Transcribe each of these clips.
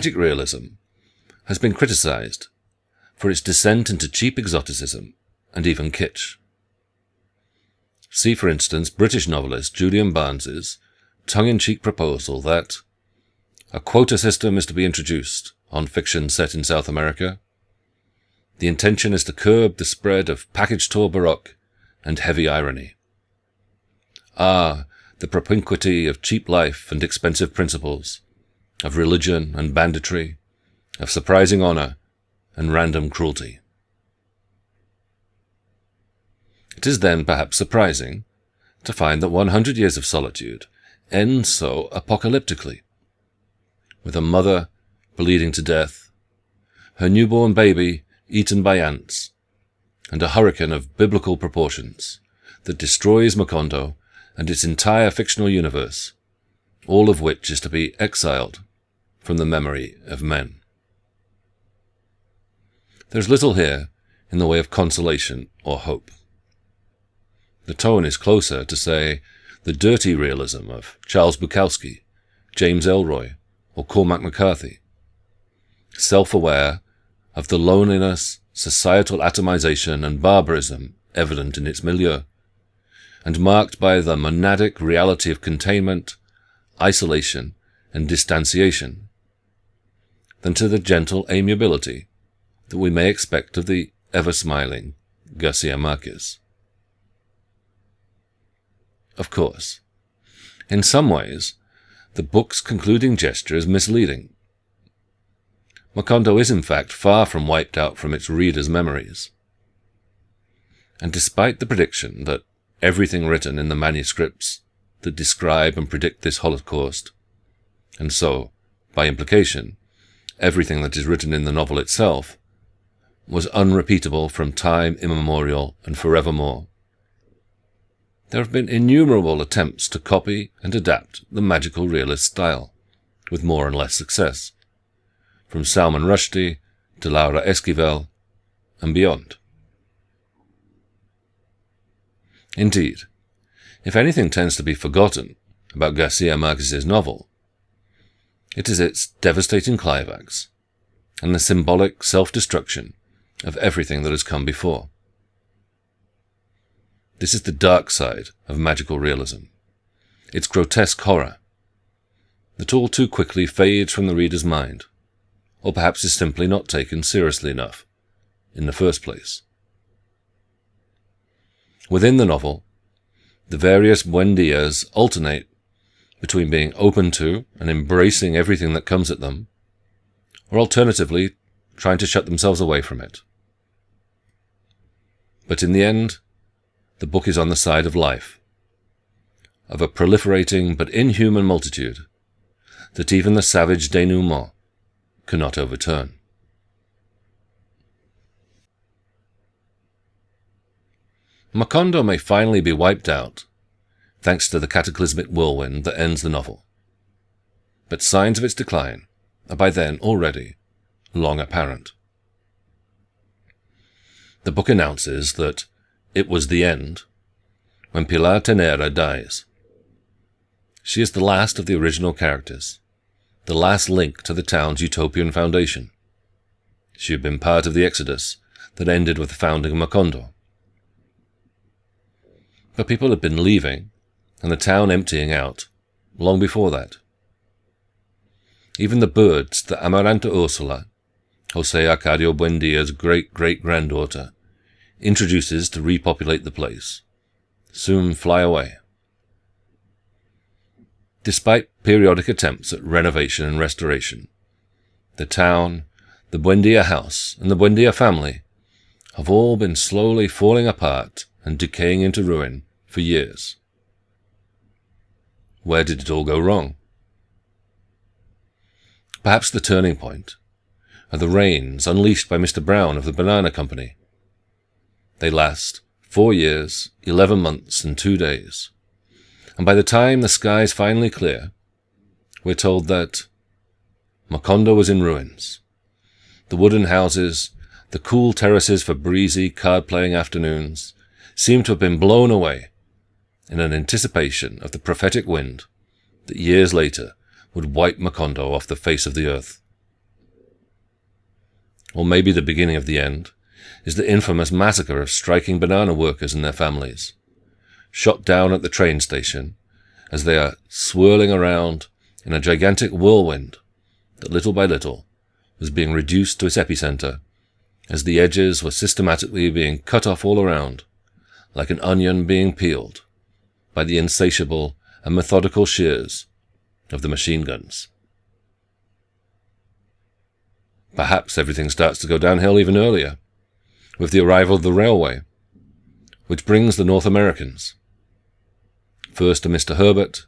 magic realism has been criticized for its descent into cheap exoticism and even kitsch. See, for instance, British novelist Julian Barnes's tongue-in-cheek proposal that a quota system is to be introduced on fiction set in South America. The intention is to curb the spread of package tour baroque and heavy irony. Ah, the propinquity of cheap life and expensive principles, of religion and banditry, of surprising honor and random cruelty. It is then perhaps surprising to find that 100 Years of Solitude ends so apocalyptically, with a mother bleeding to death, her newborn baby eaten by ants, and a hurricane of biblical proportions that destroys Macondo and its entire fictional universe, all of which is to be exiled from the memory of men. There's little here in the way of consolation or hope. The tone is closer to, say, the dirty realism of Charles Bukowski, James Ellroy, or Cormac McCarthy. Self-aware of the loneliness, societal atomization, and barbarism evident in its milieu, and marked by the monadic reality of containment, isolation, and distanciation, than to the gentle amiability that we may expect of the ever-smiling Garcia Marquez. Of course, in some ways, the book's concluding gesture is misleading. Macondo is in fact far from wiped out from its readers' memories. And despite the prediction that everything written in the manuscripts that describe and predict this Holocaust, and so, by implication, everything that is written in the novel itself, was unrepeatable from time immemorial and forevermore. There have been innumerable attempts to copy and adapt the magical realist style, with more and less success, from Salman Rushdie to Laura Esquivel and beyond. Indeed, if anything tends to be forgotten about Garcia Marquez's novel, it is its devastating climax and the symbolic self-destruction of everything that has come before. This is the dark side of magical realism, its grotesque horror, that all too quickly fades from the reader's mind, or perhaps is simply not taken seriously enough in the first place. Within the novel, the various Buendias alternate between being open to and embracing everything that comes at them, or alternatively, trying to shut themselves away from it. But in the end, the book is on the side of life, of a proliferating but inhuman multitude that even the savage denouement cannot overturn. Macondo may finally be wiped out, thanks to the cataclysmic whirlwind that ends the novel. But signs of its decline are by then already long apparent. The book announces that it was the end when Pilar Ternera dies. She is the last of the original characters, the last link to the town's utopian foundation. She had been part of the exodus that ended with the founding of Macondo. But people had been leaving and the town emptying out long before that. Even the birds the Amaranta Ursula, Jose Arcadio Buendia's great-great-granddaughter, introduces to repopulate the place, soon fly away. Despite periodic attempts at renovation and restoration, the town, the Buendia house, and the Buendia family have all been slowly falling apart and decaying into ruin for years. Where did it all go wrong? Perhaps the turning point are the rains unleashed by Mr. Brown of the Banana Company, they last four years, eleven months, and two days. And by the time the skies finally clear, we're told that Macondo was in ruins. The wooden houses, the cool terraces for breezy card-playing afternoons, seem to have been blown away in an anticipation of the prophetic wind that years later would wipe Macondo off the face of the earth, or maybe the beginning of the end, is the infamous massacre of striking banana workers and their families, shot down at the train station as they are swirling around in a gigantic whirlwind that little by little was being reduced to its epicenter as the edges were systematically being cut off all around, like an onion being peeled by the insatiable and methodical shears of the machine guns. Perhaps everything starts to go downhill even earlier, with the arrival of the railway, which brings the North Americans, first to Mr. Herbert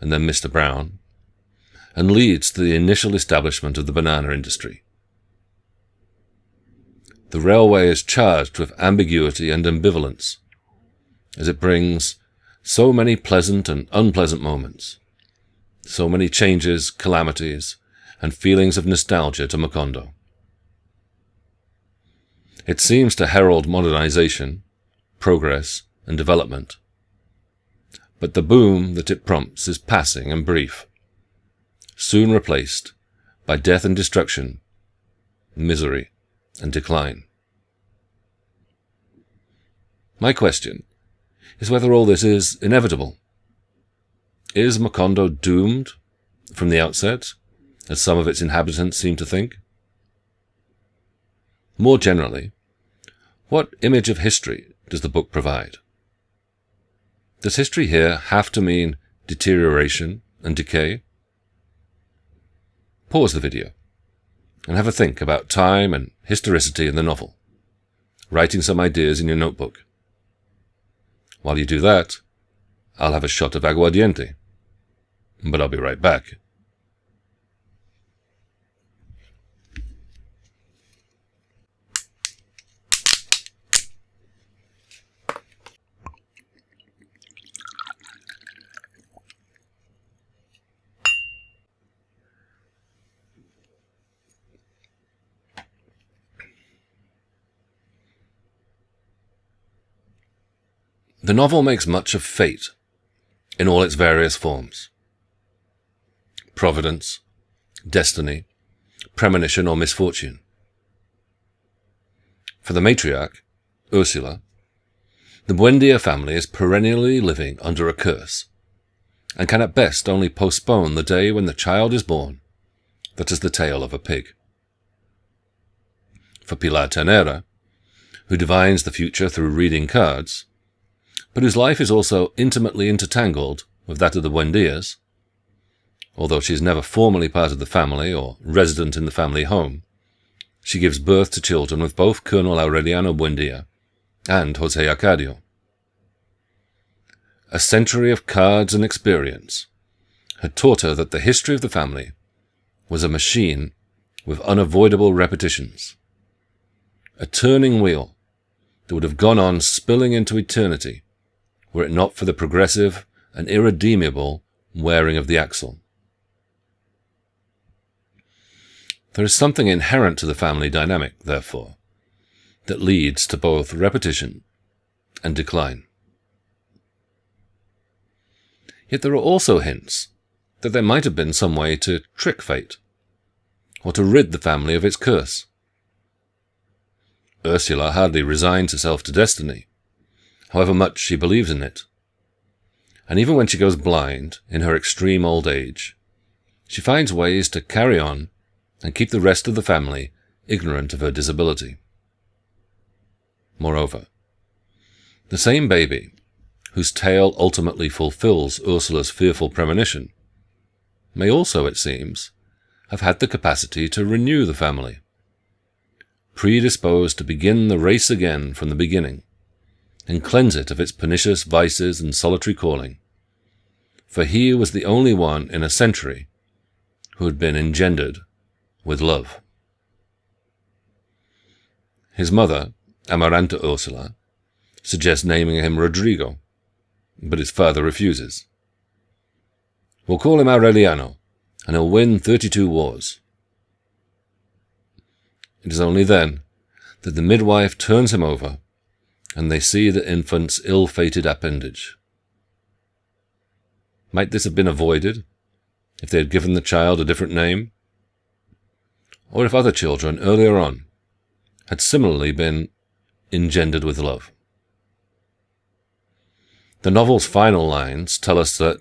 and then Mr. Brown, and leads to the initial establishment of the banana industry. The railway is charged with ambiguity and ambivalence, as it brings so many pleasant and unpleasant moments, so many changes, calamities, and feelings of nostalgia to Macondo. It seems to herald modernization, progress, and development. But the boom that it prompts is passing and brief, soon replaced by death and destruction, misery and decline. My question is whether all this is inevitable. Is Macondo doomed from the outset, as some of its inhabitants seem to think? More generally, what image of history does the book provide? Does history here have to mean deterioration and decay? Pause the video and have a think about time and historicity in the novel, writing some ideas in your notebook. While you do that, I'll have a shot of aguardiente. But I'll be right back. The novel makes much of fate in all its various forms. Providence, destiny, premonition, or misfortune. For the matriarch, Ursula, the Buendia family is perennially living under a curse, and can at best only postpone the day when the child is born that is the tail of a pig. For Pilar Ternera, who divines the future through reading cards, but whose life is also intimately intertangled with that of the Buendias. Although she is never formally part of the family or resident in the family home, she gives birth to children with both Colonel Aureliano Buendia and Jose Arcadio. A century of cards and experience had taught her that the history of the family was a machine with unavoidable repetitions, a turning wheel that would have gone on spilling into eternity were it not for the progressive and irredeemable wearing of the axle. There is something inherent to the family dynamic, therefore, that leads to both repetition and decline. Yet there are also hints that there might have been some way to trick fate, or to rid the family of its curse. Ursula hardly resigns herself to destiny, however much she believes in it. And even when she goes blind, in her extreme old age, she finds ways to carry on and keep the rest of the family ignorant of her disability. Moreover, the same baby, whose tale ultimately fulfills Ursula's fearful premonition, may also, it seems, have had the capacity to renew the family, predisposed to begin the race again from the beginning, and cleanse it of its pernicious vices and solitary calling. For he was the only one in a century who had been engendered with love. His mother, Amaranta Ursula, suggests naming him Rodrigo, but his father refuses. We'll call him Aureliano, and he'll win 32 wars. It is only then that the midwife turns him over and they see the infant's ill-fated appendage. Might this have been avoided if they had given the child a different name? Or if other children earlier on had similarly been engendered with love. The novel's final lines tell us that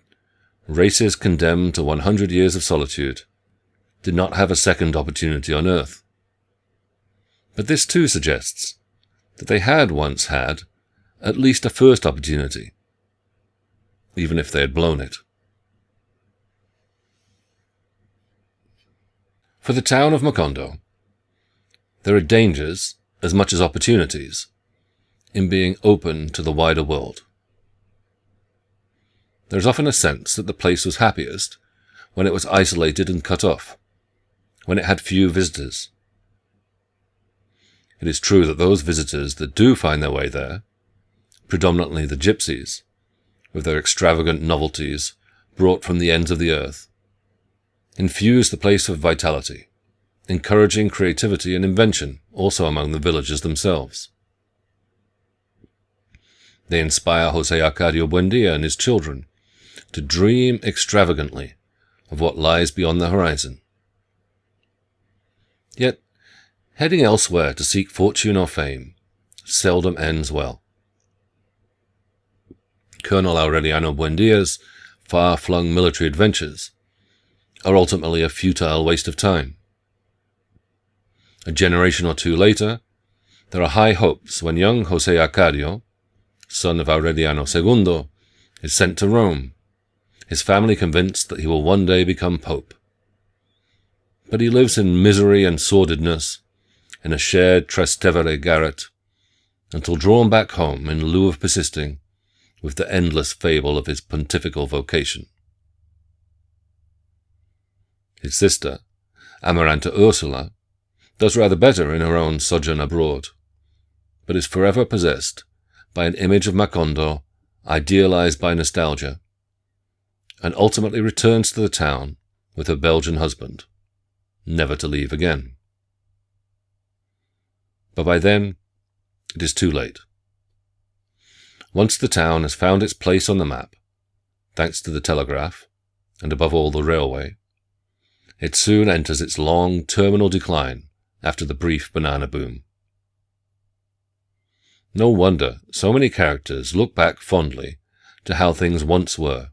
races condemned to 100 years of solitude did not have a second opportunity on Earth. But this too suggests that they had once had at least a first opportunity, even if they had blown it. For the town of Macondo, there are dangers as much as opportunities in being open to the wider world. There is often a sense that the place was happiest when it was isolated and cut off, when it had few visitors. It is true that those visitors that do find their way there, predominantly the gypsies, with their extravagant novelties brought from the ends of the earth, infuse the place with vitality, encouraging creativity and invention also among the villagers themselves. They inspire Jose Arcadio Buendia and his children to dream extravagantly of what lies beyond the horizon. Yet, heading elsewhere to seek fortune or fame seldom ends well. Colonel Aureliano Buendia's far-flung military adventures are ultimately a futile waste of time. A generation or two later, there are high hopes when young Jose Arcadio, son of Aureliano II, is sent to Rome, his family convinced that he will one day become pope. But he lives in misery and sordidness in a shared Trastevere garret until drawn back home in lieu of persisting with the endless fable of his pontifical vocation. His sister, Amaranta Ursula, does rather better in her own sojourn abroad, but is forever possessed by an image of Macondo idealized by nostalgia, and ultimately returns to the town with her Belgian husband, never to leave again. But by then, it is too late. Once the town has found its place on the map, thanks to the telegraph, and above all the railway, it soon enters its long terminal decline after the brief banana boom. No wonder so many characters look back fondly to how things once were,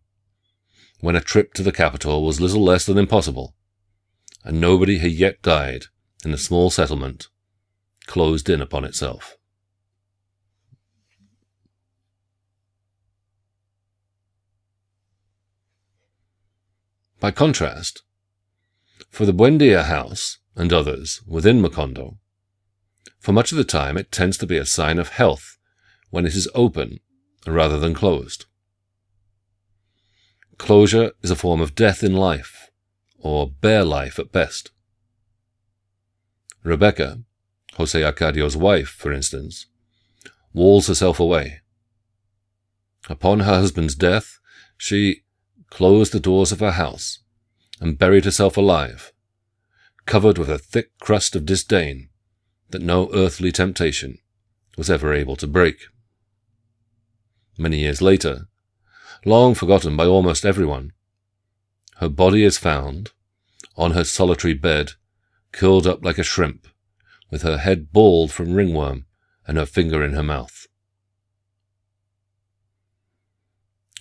when a trip to the capital was little less than impossible, and nobody had yet died in the small settlement closed in upon itself. By contrast, for the Buendia house and others within Macondo, for much of the time it tends to be a sign of health when it is open rather than closed. Closure is a form of death in life, or bare life at best. Rebecca, Jose Arcadio's wife, for instance, walls herself away. Upon her husband's death, she closed the doors of her house and buried herself alive, covered with a thick crust of disdain that no earthly temptation was ever able to break. Many years later, long forgotten by almost everyone, her body is found, on her solitary bed, curled up like a shrimp, with her head bald from ringworm and her finger in her mouth.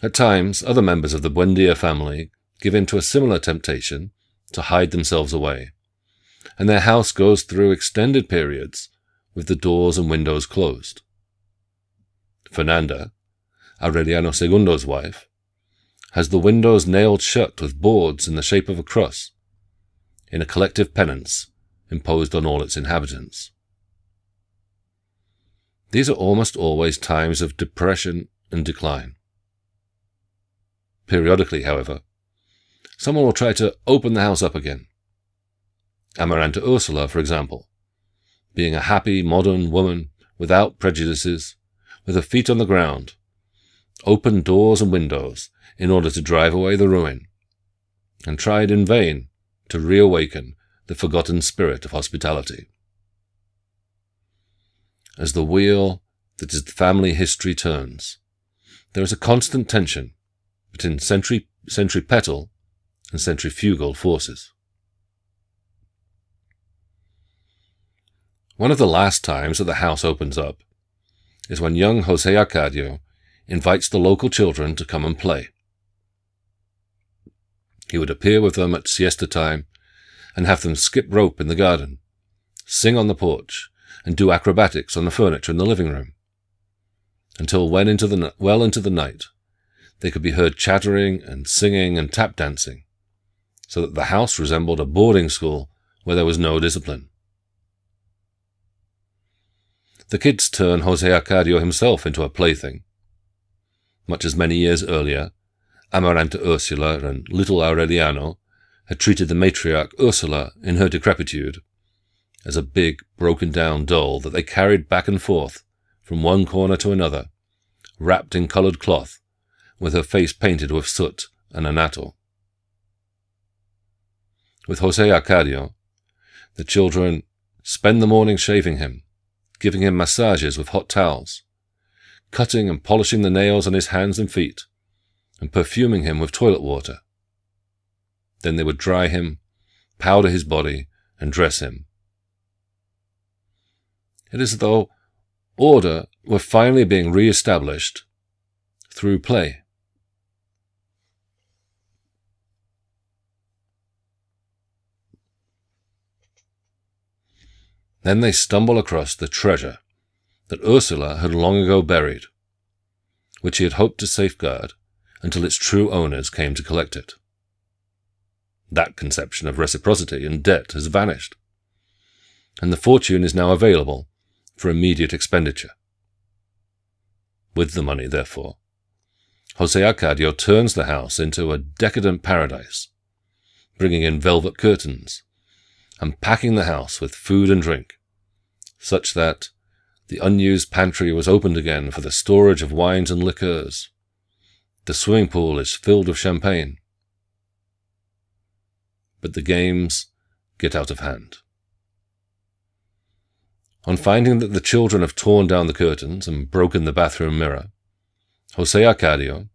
At times, other members of the Buendia family give in to a similar temptation to hide themselves away, and their house goes through extended periods with the doors and windows closed. Fernanda, Aureliano Segundo's wife, has the windows nailed shut with boards in the shape of a cross, in a collective penance imposed on all its inhabitants. These are almost always times of depression and decline. Periodically, however, someone will try to open the house up again. Amaranta Ursula, for example, being a happy, modern woman without prejudices, with her feet on the ground, opened doors and windows in order to drive away the ruin, and tried in vain to reawaken the forgotten spirit of hospitality. As the wheel that is the family history turns, there is a constant tension between centri- centripetal and centrifugal forces. One of the last times that the house opens up is when young Jose Arcadio invites the local children to come and play. He would appear with them at siesta time and have them skip rope in the garden, sing on the porch, and do acrobatics on the furniture in the living room. Until well into the, well into the night, they could be heard chattering and singing and tap dancing, so that the house resembled a boarding school where there was no discipline. The kids turn Jose Arcadio himself into a plaything. Much as many years earlier, Amaranta Ursula and little Aureliano had treated the matriarch Ursula in her decrepitude as a big, broken down doll that they carried back and forth from one corner to another, wrapped in coloured cloth, with her face painted with soot and annatto. With Jose Arcadio, the children spend the morning shaving him, giving him massages with hot towels, cutting and polishing the nails on his hands and feet, and perfuming him with toilet water. Then they would dry him, powder his body, and dress him. It is as though order were finally being re-established through play. Then they stumble across the treasure that Ursula had long ago buried, which he had hoped to safeguard until its true owners came to collect it. That conception of reciprocity and debt has vanished, and the fortune is now available for immediate expenditure. With the money, therefore, Jose Arcadio turns the house into a decadent paradise, bringing in velvet curtains, and packing the house with food and drink, such that the unused pantry was opened again for the storage of wines and liqueurs. The swimming pool is filled with champagne. But the games get out of hand. On finding that the children have torn down the curtains and broken the bathroom mirror, Jose Arcadio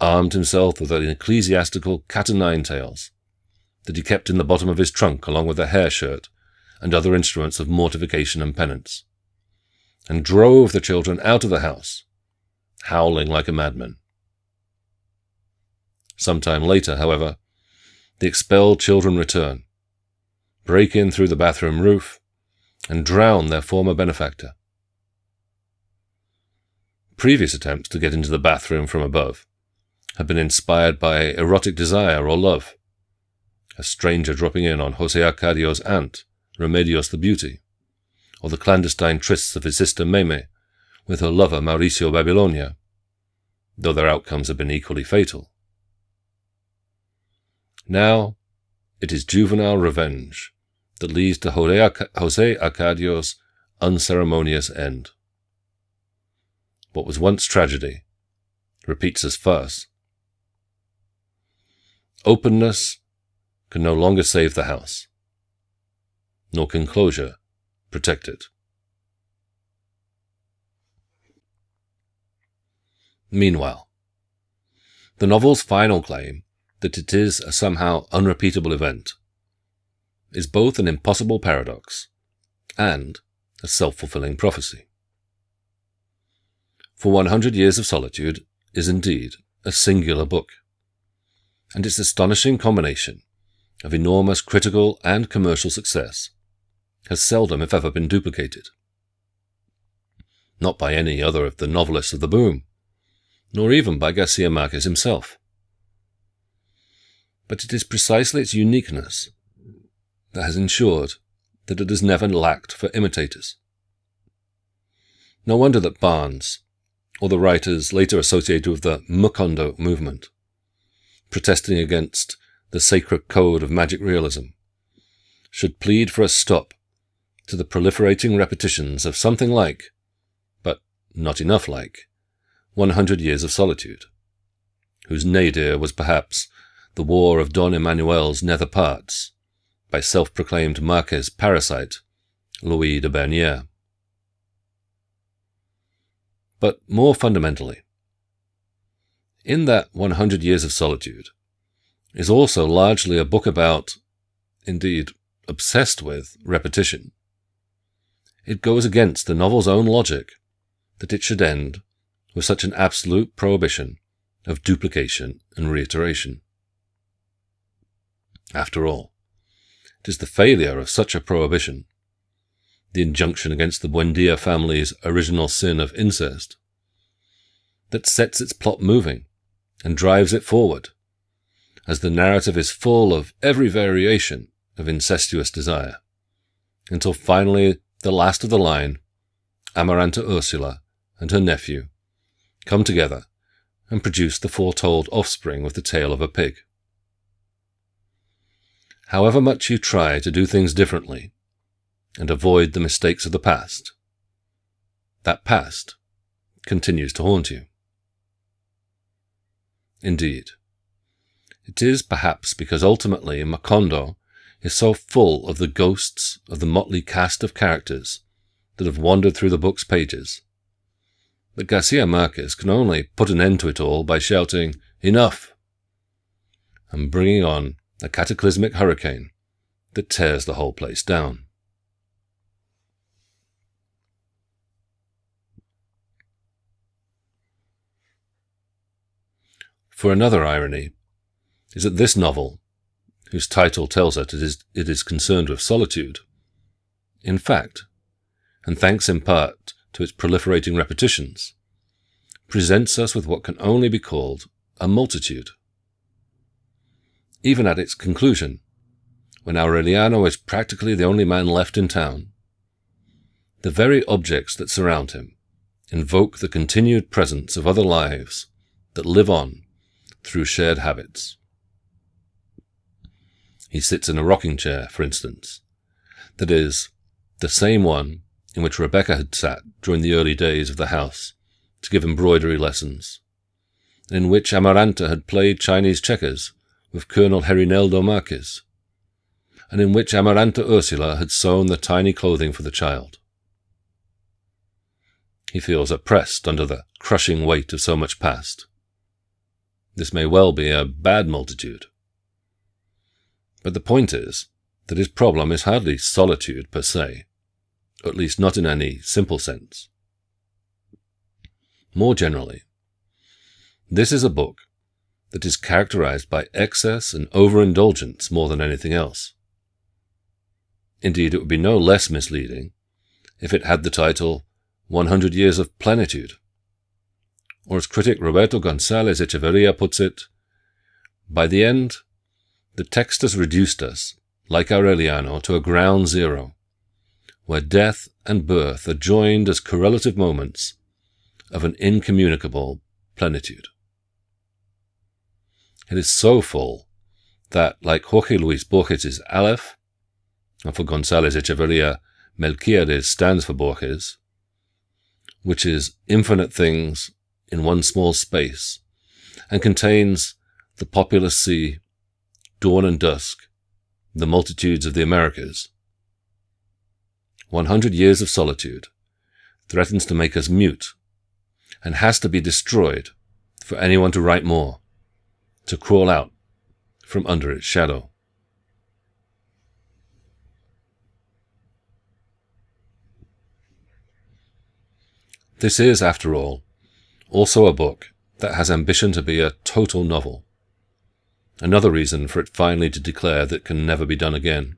armed himself with an ecclesiastical cat o' nine tails that he kept in the bottom of his trunk along with a hair shirt and other instruments of mortification and penance, and drove the children out of the house, howling like a madman. Some time later, however, the expelled children return, break in through the bathroom roof, and drown their former benefactor. Previous attempts to get into the bathroom from above have been inspired by erotic desire or love, a stranger dropping in on Jose Arcadio's aunt, Remedios the Beauty, or the clandestine trysts of his sister Meme with her lover Mauricio Babilonia, though their outcomes have been equally fatal. Now, it is juvenile revenge that leads to Jose Arcadio's unceremonious end. What was once tragedy repeats as farce. Openness can no longer save the house, nor can closure protect it. Meanwhile, the novel's final claim that it is a somehow unrepeatable event is both an impossible paradox and a self-fulfilling prophecy. For 100 Years of Solitude is indeed a singular book, and its astonishing combination of enormous critical and commercial success has seldom, if ever, been duplicated. Not by any other of the novelists of the boom, nor even by Garcia Marquez himself. But it is precisely its uniqueness that has ensured that it has never lacked for imitators. No wonder that Barnes, or the writers later associated with the McOndo movement, protesting against the sacred code of magic realism, should plead for a stop to the proliferating repetitions of something like, but not enough like, 100 Years of Solitude, whose nadir was perhaps the War of Don Emmanuel's nether parts, by self-proclaimed Marquez parasite, Louis de Bernières. But more fundamentally, in that 100 Years of Solitude is also largely a book about, indeed, obsessed with repetition. it goes against the novel's own logic that it should end with such an absolute prohibition of duplication and reiteration. After all, it is the failure of such a prohibition, the injunction against the Buendia family's original sin of incest, that sets its plot moving and drives it forward, as the narrative is full of every variation of incestuous desire, until finally the last of the line, Amaranta Ursula and her nephew, come together and produce the foretold offspring with the tail of a pig. However much you try to do things differently and avoid the mistakes of the past, that past continues to haunt you. Indeed, it is perhaps because ultimately Macondo is so full of the ghosts of the motley cast of characters that have wandered through the book's pages that Garcia Marquez can only put an end to it all by shouting, Enough! and bringing on a cataclysmic hurricane that tears the whole place down. For another irony is that this novel, whose title tells us it is, it is concerned with solitude, in fact, and thanks in part to its proliferating repetitions, presents us with what can only be called a multitude. Even at its conclusion, when Aureliano is practically the only man left in town, the very objects that surround him invoke the continued presence of other lives that live on through shared habits. He sits in a rocking chair, for instance, that is, the same one in which Rebecca had sat during the early days of the house to give embroidery lessons, and in which Amaranta had played Chinese checkers with Colonel Gerineldo Marquez, and in which Amaranta Ursula had sewn the tiny clothing for the child. He feels oppressed under the crushing weight of so much past. This may well be a bad multitude. But the point is that his problem is hardly solitude per se, at least not in any simple sense. More generally, this is a book that is characterized by excess and overindulgence more than anything else. Indeed, it would be no less misleading if it had the title 100 Years of Plenitude. Or as critic Roberto González Echeverría puts it, by the end, the text has reduced us, like Aureliano, to a ground zero, where death and birth are joined as correlative moments of an incommunicable plenitude. It is so full that, like Jorge Luis Borges' Aleph, and for González Echeverría, Melquiades stands for Borges, which is infinite things in one small space, and contains the populous sea, dawn and dusk, the multitudes of the Americas. 100 years of solitude threatens to make us mute and has to be destroyed for anyone to write more, to crawl out from under its shadow. This is, after all, also a book that has ambition to be a total novel. Another reason for it finally to declare that can never be done again.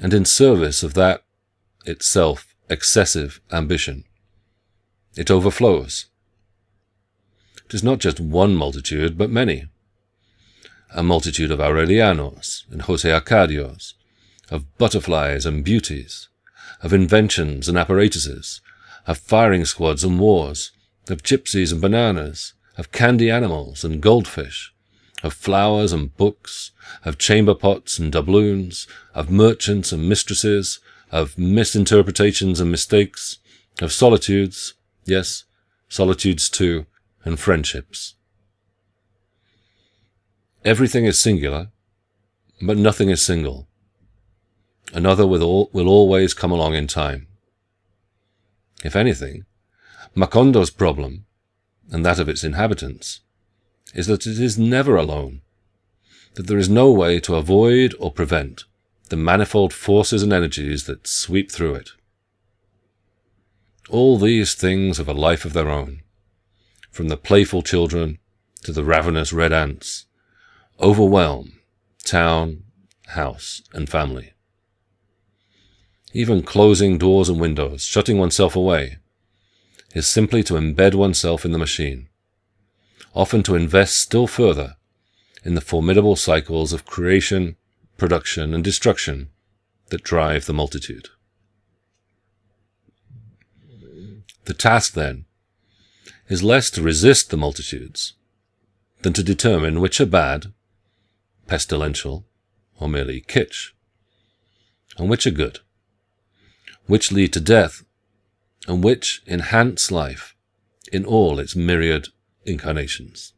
And in service of that itself excessive ambition, it overflows. It is not just one multitude, but many. A multitude of Aurelianos and Jose Arcadios, of butterflies and beauties, of inventions and apparatuses, of firing squads and wars, of gypsies and bananas, of candy animals and goldfish, of flowers and books, of chamber pots and doubloons, of merchants and mistresses, of misinterpretations and mistakes, of solitudes, Yes, solitudes too, and friendships. Everything is singular, but nothing is single. Another will, will always come along in time. If anything, Macondo's problem, and that of its inhabitants, is that it is never alone, that there is no way to avoid or prevent the manifold forces and energies that sweep through it. All these things have a life of their own, from the playful children to the ravenous red ants, overwhelm town, house, and family. Even closing doors and windows, shutting oneself away, is simply to embed oneself in the machine, often to invest still further in the formidable cycles of creation, production, and destruction that drive the multitude. The task, then, is less to resist the multitudes than to determine which are bad, pestilential, or merely kitsch, and which are good, which lead to death, and which enhance life in all its myriad incarnations.